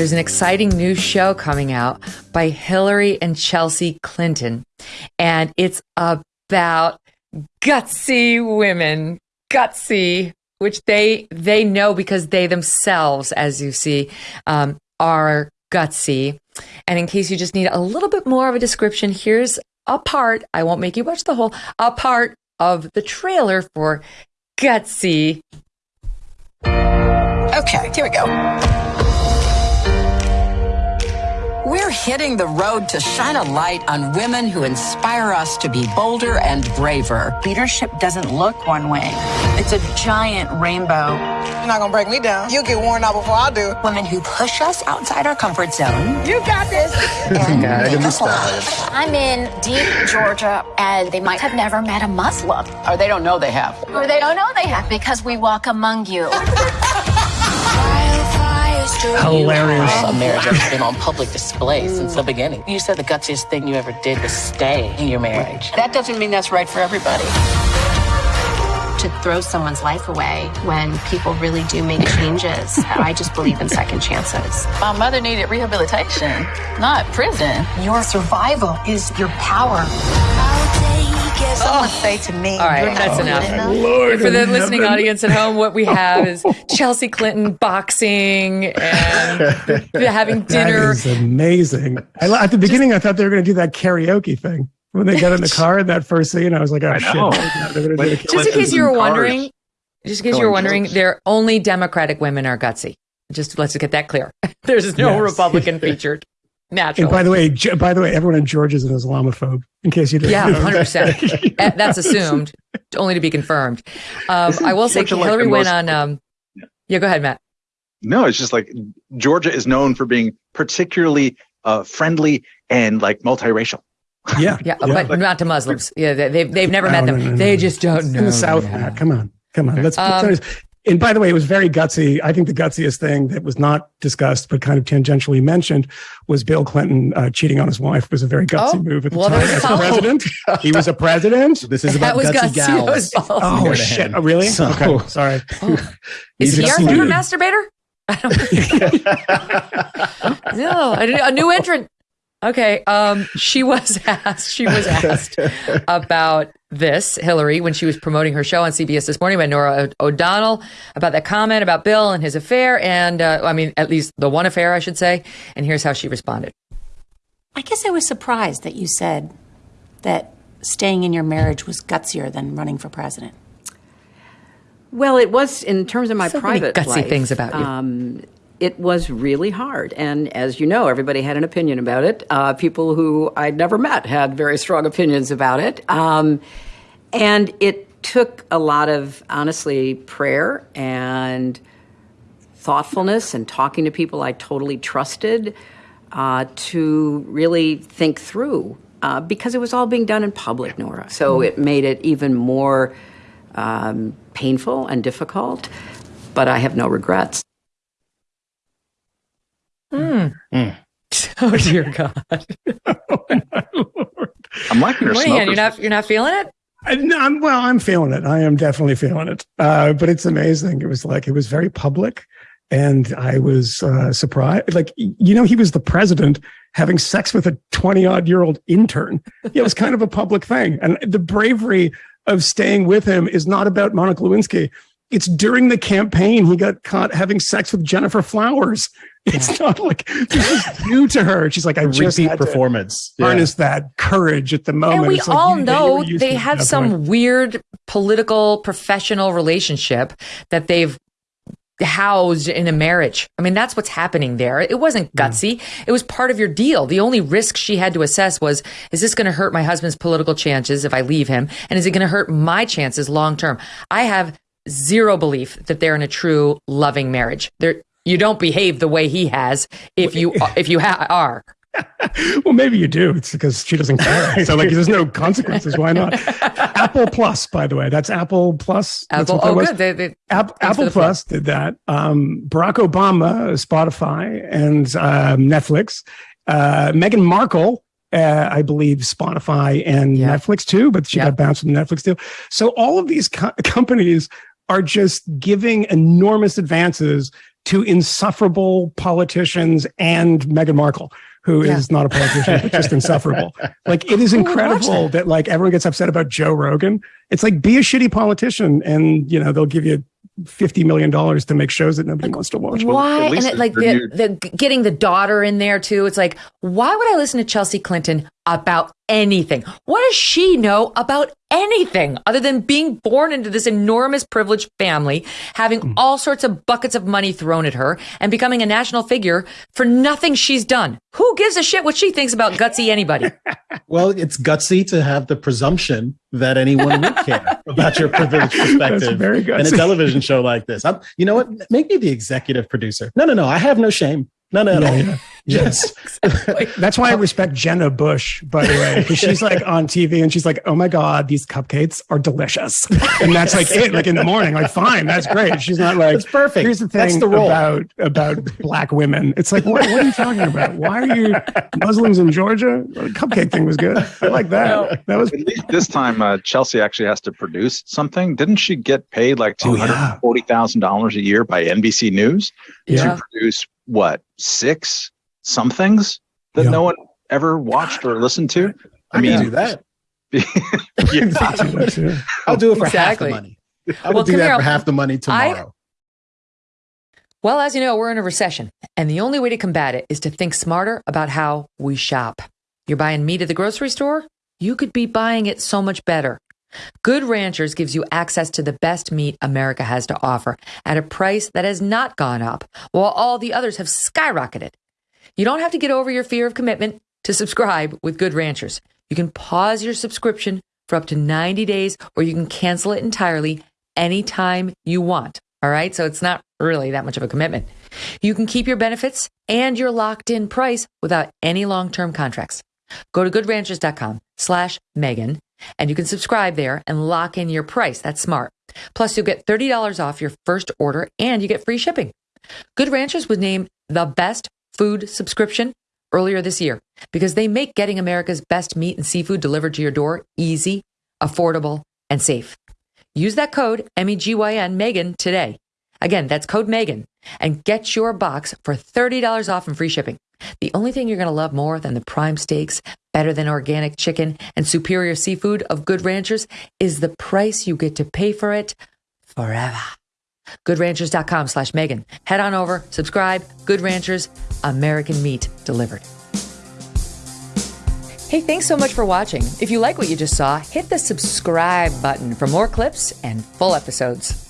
there's an exciting new show coming out by Hillary and Chelsea Clinton, and it's about gutsy women, gutsy, which they they know because they themselves, as you see, um, are gutsy. And in case you just need a little bit more of a description, here's a part. I won't make you watch the whole. A part of the trailer for Gutsy. Okay, here we go. We're hitting the road to shine a light on women who inspire us to be bolder and braver. Leadership doesn't look one way. It's a giant rainbow. You're not gonna break me down. You'll get worn out before I do. Women who push us outside our comfort zone. You got this. and make us laugh. I'm in deep Georgia, and they might have never met a Muslim. Or they don't know they have. Or they don't know they have because we walk among you. Hilarious. Uh, marriage has been on public display since the beginning. You said the gutsiest thing you ever did was stay in your marriage. That doesn't mean that's right for everybody. To throw someone's life away when people really do make changes, I just believe in second chances. My mother needed rehabilitation, not prison. Your survival is your power. Oh. Someone say to me, All right, that's enough. enough." Lord For the in listening heaven. audience at home, what we oh. have is Chelsea Clinton boxing and having dinner. is amazing. I, at the beginning, I thought they were going to do that karaoke thing when they got in the car in that first scene. I was like, oh I shit! know. They're gonna do Like, the Just in case you were in cars. wondering, just in case you were wondering, jokes. they're only Democratic women are gutsy. Just let's get that clear. There's no Yes. Republican featured. And by the way, by the way, everyone in Georgia is an Islamophobe. In case you didn't, Yeah, know. 100%. Uh, That's assumed, only to be confirmed. Um, I will say Georgia like Hillary went most- on. Um, yeah, go ahead, Matt. No, it's just like Georgia is known for being particularly uh, friendly and like multiracial. yeah, Yeah, but not to Muslims. Yeah, they, they've they've never No, met them. no, no, they just don't know. in the South. yeah. Come on, come on. Let's. Um, let's- and by the way, it was very gutsy. I think the gutsiest thing that was not discussed, but kind of tangentially mentioned, was Bill Clinton uh, cheating on his wife. It was a very gutsy Oh, move at the well, time as follow. president. he was a president. This is That about was gutsy gutsy. That was gals. Oh shit! Oh, really? So- okay, sorry. Is he our a favorite dude. masturbator? I don't no, a new entrant. Okay, um, she was asked. She was asked about this, Hillary, when she was promoting her show on CBS this morning by Norah O- O'Donnell about that comment about Bill and his affair, and uh, I mean, at least the one affair, I should say. And here's how she responded. I guess I was surprised that you said that staying in your marriage was gutsier than running for president. Well, it was in terms of my So many private gutsy life, things about you. Um, it was really hard, and as you know, everybody had an opinion about it. Uh, people who I'd never met had very strong opinions about it, um, and it took a lot of honestly prayer and thoughtfulness and talking to people I totally trusted uh, to really think through uh, because it was all being done in public, Norah. So it made it even more um, painful and difficult, but I have no regrets. Oh dear God, I'm liking your Moynihan, smokers. you're not you're not feeling it. I, no, I'm, well, I'm feeling it. I am definitely feeling it. Uh, but it's amazing. It was like it was very public, and I was uh, surprised. Like you know, he was the president having sex with a 20 odd year old intern. It was kind of a public thing, and the bravery of staying with him is not about Monica Lewinsky. It's during the campaign he got caught having sex with Gennifer Flowers. It's not like this is new to her. She's like, I just Repeat had to performance. Yeah. harness that courage at the moment. And we It's like all you- know you they to it at have some point. weird political professional relationship that they've housed in a marriage. I mean, that's what's happening there. It wasn't gutsy. It was part of your deal. The only risk she had to assess was, is this going to hurt my husband's political chances if I leave him? And is it going to hurt my chances long term? I have zero belief that they're in a true loving marriage. They're, you don't behave the way he has if you if you ha- are. well, maybe you do. It's because she doesn't care. So, like, there's no consequences. Why not? Apple Plus, by the way, that's Apple Plus. Apple, oh, good. They, they, App, Apple. Plus did that. Um, Barack Obama, Spotify, and um, Netflix. Uh, Meghan Markle, uh, I believe, Spotify and Yeah. Netflix too, but she Yeah. got bounced from Netflix too. So all of these co- companies are just giving enormous advances to insufferable politicians and Meghan Markle, who Yeah. is not a politician, but just insufferable. Like it is Who would watch incredible that like everyone gets upset about Joe Rogan. It's like be a shitty politician and you know they'll give you fifty million dollars to make shows that nobody wants to watch. Why? at And least it, like the the, the getting the daughter in there too. It's like, why would I listen to Chelsea Clinton about anything? What does she know about anything other than being born into this enormous privileged family, having mm. all sorts of buckets of money thrown at her, and becoming a national figure for nothing she's done? Who gives a shit what she thinks about gutsy anybody? Well, it's gutsy to have the presumption that anyone would care about your privileged perspective very good. in a television show like this. I'm, you know what? Make me the executive producer. No, no, no. I have no shame. No, no, no. Yeah, yeah. Yes. That's why I respect Jenna Bush, by the way, because she's like on TV and she's like, "Oh my god, these cupcakes are delicious," and that's like it. Like in the morning, like fine, that's great. She's not like That's perfect. Here's the thing That's thing the role. about about black women. It's like, what, what are you talking about? Why are you Muslims in Georgia? The cupcake thing was good. I like that. That was this time, uh, Chelsea actually has to produce something. Didn't she get paid like Oh, two yeah. hundred forty thousand dollars a year by NBC News Yeah. to produce what six somethings that Yeah. no one ever watched or listened to? I, mean, do that. yeah. I'll do it for half the money. I will Well, do that here, for half the money tomorrow. Well, as you know, we're in a recession, and the only way to combat it is to think smarter about how we shop. You're buying meat at the grocery store? You could be buying it so much better. Good Ranchers gives you access to the best meat America has to offer at a price that has not gone up, while all the others have skyrocketed. You don't have to get over your fear of commitment to subscribe with Good Ranchers. You can pause your subscription for up to 90 days, or you can cancel it entirely anytime you want. All right. So it's not really that much of a commitment. You can keep your benefits and your locked in price without any long term contracts. Go to goodranchers.com slash Megyn and you can subscribe there and lock in your price. That's smart. Plus, you'll get $30 off your first order and you get free shipping. Good Ranchers was named the best food subscription earlier this year because they make getting America's best meat and seafood delivered to your door easy, affordable, and safe. Use that code M E G Y N Megyn today. Again, that's code Megyn and get your box for $30 off and free shipping. The only thing you're going to love more than the prime steaks, better than organic chicken, and superior seafood of Good Ranchers is the price you get to pay for it forever. GoodRanchers.com slash Megyn. Head on over, subscribe. Good Ranchers, American meat delivered. Hey, thanks so much for watching. If you like what you just saw, hit the subscribe button for more clips and full episodes.